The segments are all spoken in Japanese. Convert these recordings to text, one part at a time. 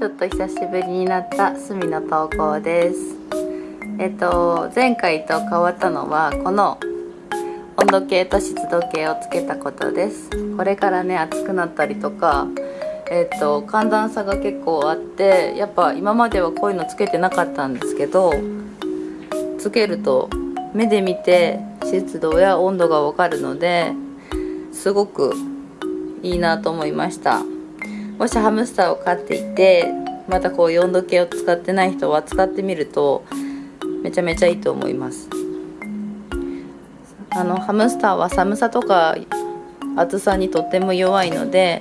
ちょっと久しぶりになった隅の投稿です。えっと前回と変わったのはこの温度計と湿度計をつけたことです。これからね暑くなったりとかえっと寒暖差が結構あってやっぱ今まではこういうのつけてなかったんですけどつけると目で見て湿度や温度がわかるのですごくいいなと思いました。もしハムスターを飼っていてまたこういう温度計を使ってない人は使ってみるとめちゃめちゃいいと思います。あのハムスターは寒さとか暑さにとっても弱いので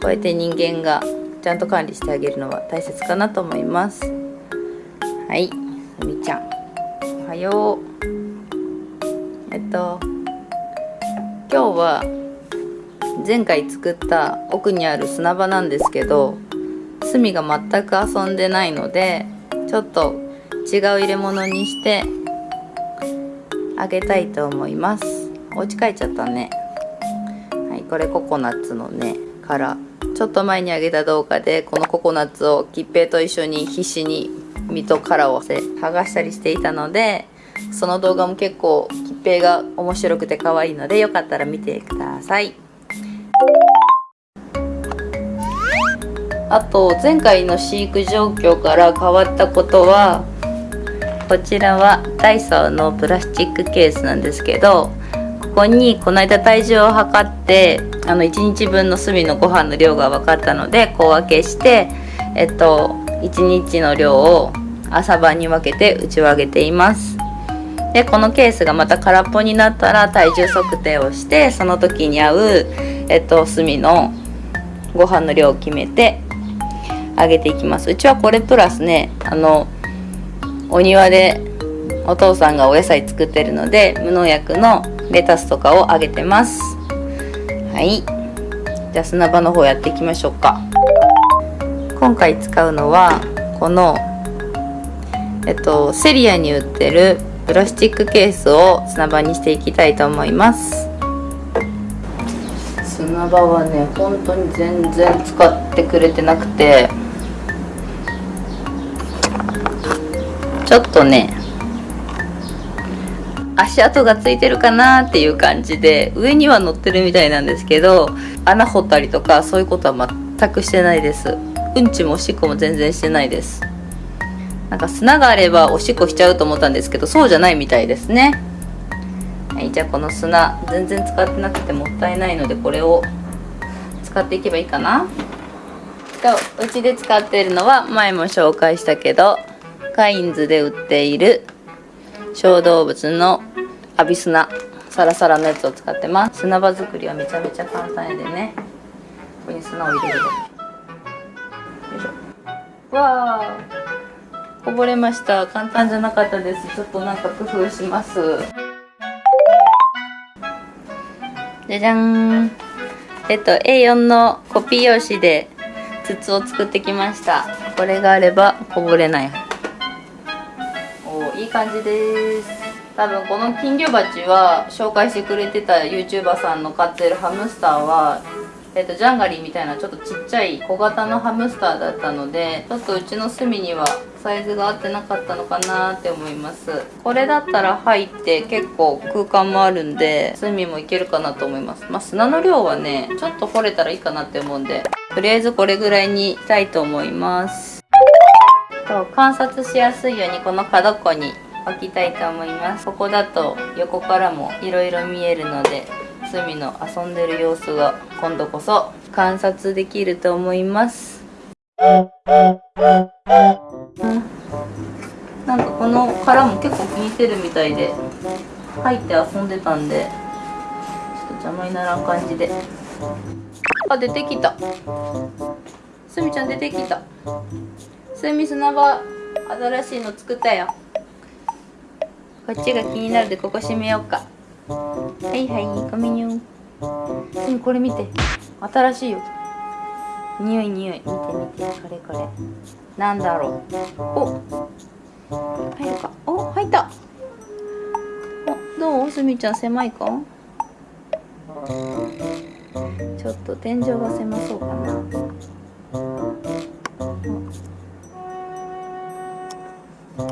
こうやって人間がちゃんと管理してあげるのは大切かなと思います。はいさみちゃん。おはよう。えっと今日は前回作った奥にある砂場なんですけど隅が全く遊んでないのでちょっと違う入れ物にしてあげたいと思います。お家帰っちゃったね。はいこれココナッツのね殻ちょっと前にあげた動画でこのココナッツを吉平と一緒に必死に実と殻を剥がしたりしていたのでその動画も結構吉平が面白くて可愛いのでよかったら見てください。あと前回の飼育状況から変わったことはこちらはダイソーのプラスチックケースなんですけどここにこの間体重を測ってあの1日分の炭のご飯の量が分かったので小分けしてえっと1日の量を朝晩に分けて打ち上げています。でこのケースがまた空っぽになったら体重測定をしてその時に合う、えっと、炭のご飯の量を決めてあげていきます。うちはこれプラスねあのお庭でお父さんがお野菜作ってるので無農薬のレタスとかをあげてます。はい。じゃあ砂場の方やっていきましょうか。今回使うのはこのえっとセリアに売ってるプラスチックケースを砂場にしていきたいと思います。砂場はね本当に全然使ってくれてなくて。ちょっとね足跡がついてるかなっていう感じで上には乗ってるみたいなんですけど穴掘ったりとかそういうことは全くしてないです。うんちもおしっこも全然してないです。なんか砂があればおしっこしちゃうと思ったんですけどそうじゃないみたいですね。はいじゃあこの砂全然使ってなくてもったいないのでこれを使っていけばいいかな。うちで使ってるのは前も紹介したけどカインズで売っている小動物のアビスナサラサラのやつを使ってます。砂場作りはめちゃめちゃ簡単やでね。ここに砂を入れるよいしょ。わあこぼれました。簡単じゃなかったです。ちょっとなんか工夫します。じゃじゃん。えっと A4 のコピー用紙で筒を作ってきました。これがあればこぼれないいい。感じです。多分この金魚鉢は紹介してくれてた YouTuber さんの飼ってるハムスターはえっと、ジャンガリーみたいなちょっとちっちゃい小型のハムスターだったのでちょっとうちの隅にはサイズが合ってなかったのかなって思います。これだったら入って結構空間もあるんで隅もいけるかなと思います。まあ、砂の量はねちょっと掘れたらいいかなって思うんでとりあえずこれぐらいにしたいと思います。と観察しやすいようにこの角っこに置きたいと思います。ここだと横からもいろいろ見えるので隅の遊んでる様子が今度こそ観察できると思います、うん、なんかこの殻も結構気に入ってるみたいで入って遊んでたんでちょっと邪魔にならん感じで。あ出てきた。すみちゃん出てきた。すみ砂場新しいの作ったよ。こっちが気になるでここ閉めようか。はいはいごめんよ。すみこれ見て。新しいよ。匂い匂い。見て見てこれこれ。なんだろう。お入るか。お入った。おどう？すみちゃん狭いか？ちょっと天井が狭そうかな危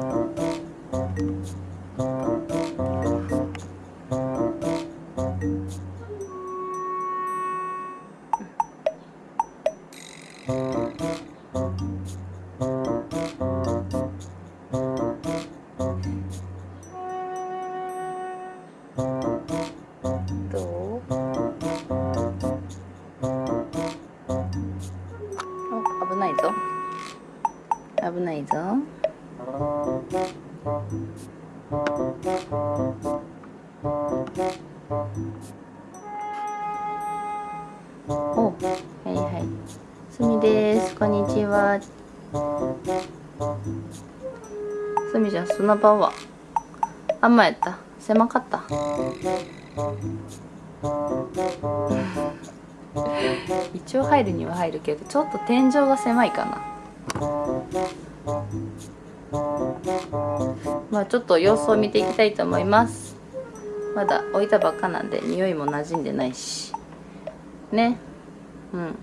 ないぞ危ないぞおはいはい。すみです。こんにちは。すみちゃん砂場は？あんまやった。狭かった。一応入るには入るけどちょっと天井が狭いかな。まあちょっと様子を見ていきたいと思います。まだ置いたばっかなんで匂いも馴染んでないし。ね。うん。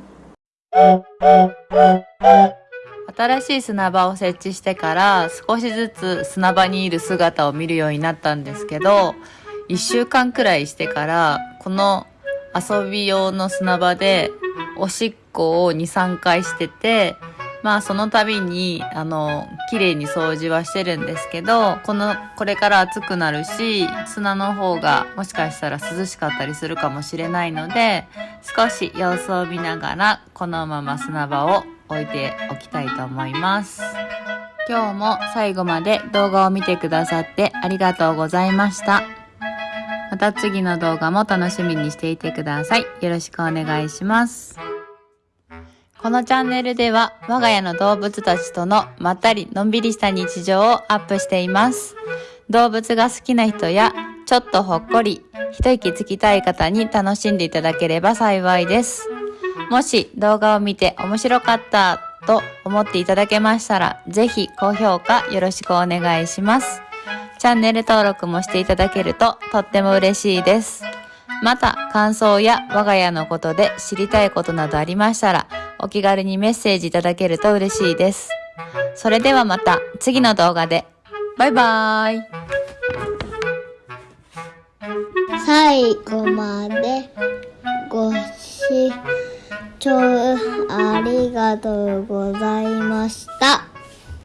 新しい砂場を設置してから少しずつ砂場にいる姿を見るようになったんですけど1週間くらいしてからこの遊び用の砂場でおしっこを23回しててまあその度にあの綺麗に掃除はしてるんですけどこのこれから暑くなるし砂の方がもしかしたら涼しかったりするかもしれないので少し様子を見ながらこのまま砂場を置いておきたいと思います。今日も最後まで動画を見てくださってありがとうございました。また次の動画も楽しみにしていてください。よろしくお願いします。このチャンネルでは我が家の動物たちとのまったりのんびりした日常をアップしています。動物が好きな人やちょっとほっこり一息つきたい方に楽しんでいただければ幸いです。もし動画を見て面白かったと思っていただけましたらぜひ高評価よろしくお願いします。チャンネル登録もしていただけるととっても嬉しいです。また感想や我が家のことで知りたいことなどありましたらお気軽にメッセージいただけると嬉しいです。それではまた次の動画で。バイバーイ。最後までご視聴ありがとうございました。